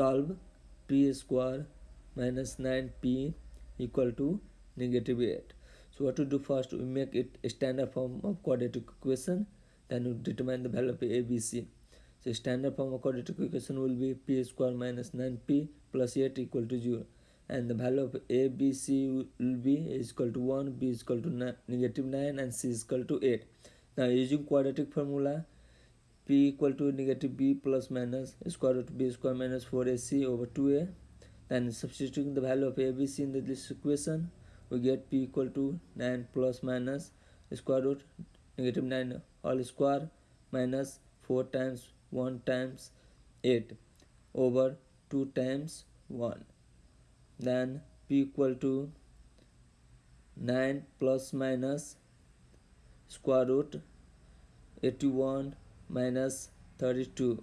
solve p square minus 9p equal to negative 8 so what to do first? We make it a standard form of quadratic equation then we determine the value of abc so standard form of quadratic equation will be p square minus 9p plus 8 equal to 0 and the value of a b c will be is equal to 1 b is equal to negative 9 and c is equal to 8 now using quadratic formula p equal to negative b plus minus square root b square minus 4ac over 2a then substituting the value of abc in this equation we get p equal to 9 plus minus square root negative 9 all square minus 4 times 1 times 8 over 2 times 1 then p equal to 9 plus minus square root 81 minus 32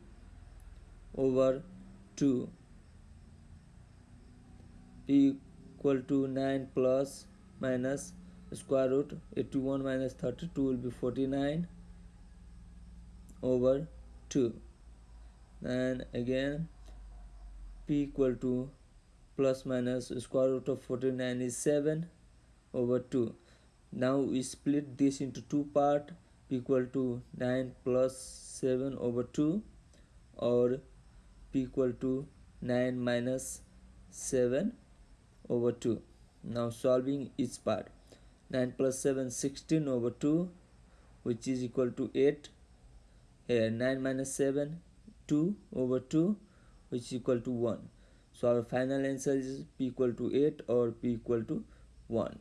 over 2 p equal to 9 plus minus square root 81 minus 32 will be 49 over 2 and again p equal to plus minus square root of 49 is 7 over 2 now we split this into two part equal to 9 plus 7 over 2 or p equal to 9 minus 7 over 2 now solving each part. 9 plus 7 16 over 2 which is equal to 8 here 9 minus 7 2 over 2 which is equal to 1 so our final answer is p equal to 8 or p equal to 1